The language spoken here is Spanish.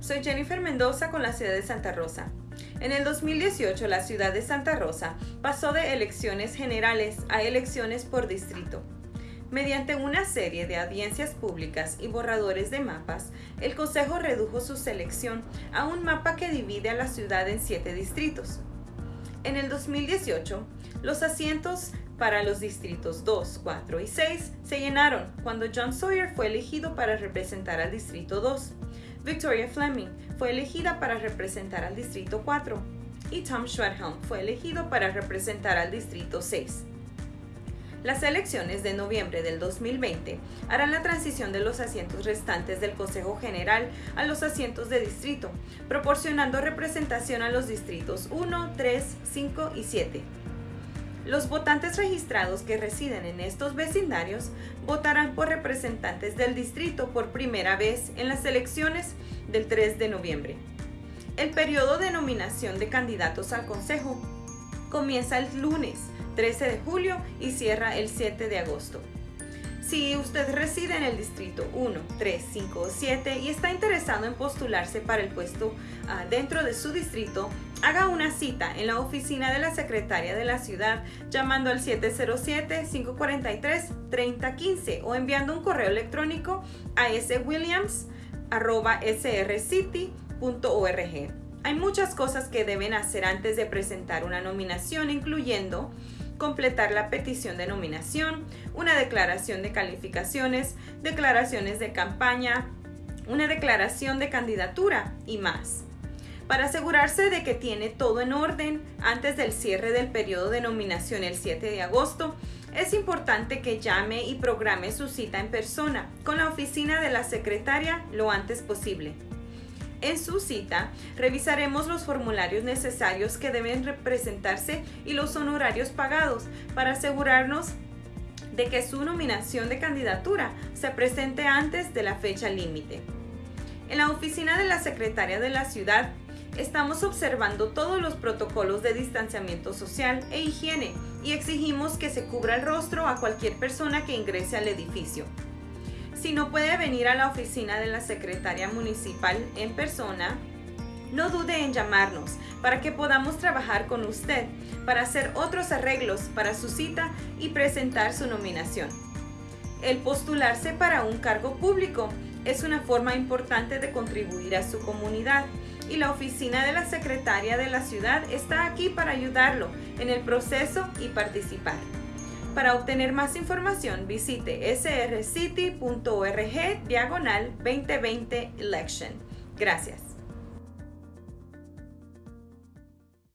Soy Jennifer Mendoza con la ciudad de Santa Rosa. En el 2018 la ciudad de Santa Rosa pasó de elecciones generales a elecciones por distrito. Mediante una serie de audiencias públicas y borradores de mapas, el Consejo redujo su selección a un mapa que divide a la ciudad en siete distritos. En el 2018, los asientos para los distritos 2, 4 y 6 se llenaron cuando John Sawyer fue elegido para representar al distrito 2. Victoria Fleming fue elegida para representar al Distrito 4 y Tom Schwedhelm fue elegido para representar al Distrito 6. Las elecciones de noviembre del 2020 harán la transición de los asientos restantes del Consejo General a los asientos de distrito, proporcionando representación a los distritos 1, 3, 5 y 7. Los votantes registrados que residen en estos vecindarios votarán por representantes del distrito por primera vez en las elecciones del 3 de noviembre. El periodo de nominación de candidatos al Consejo comienza el lunes 13 de julio y cierra el 7 de agosto. Si usted reside en el distrito 1, 3, 5 o 7 y está interesado en postularse para el puesto ah, dentro de su distrito, haga una cita en la oficina de la secretaria de la ciudad llamando al 707-543-3015 o enviando un correo electrónico a swilliams.srcity.org. Hay muchas cosas que deben hacer antes de presentar una nominación, incluyendo completar la petición de nominación, una declaración de calificaciones, declaraciones de campaña, una declaración de candidatura y más. Para asegurarse de que tiene todo en orden antes del cierre del periodo de nominación el 7 de agosto, es importante que llame y programe su cita en persona con la oficina de la secretaria lo antes posible. En su cita, revisaremos los formularios necesarios que deben representarse y los honorarios pagados para asegurarnos de que su nominación de candidatura se presente antes de la fecha límite. En la oficina de la secretaria de la ciudad estamos observando todos los protocolos de distanciamiento social e higiene y exigimos que se cubra el rostro a cualquier persona que ingrese al edificio. Si no puede venir a la oficina de la secretaria municipal en persona, no dude en llamarnos para que podamos trabajar con usted para hacer otros arreglos para su cita y presentar su nominación. El postularse para un cargo público es una forma importante de contribuir a su comunidad y la oficina de la secretaria de la ciudad está aquí para ayudarlo en el proceso y participar. Para obtener más información, visite srcity.org diagonal 2020 election. Gracias.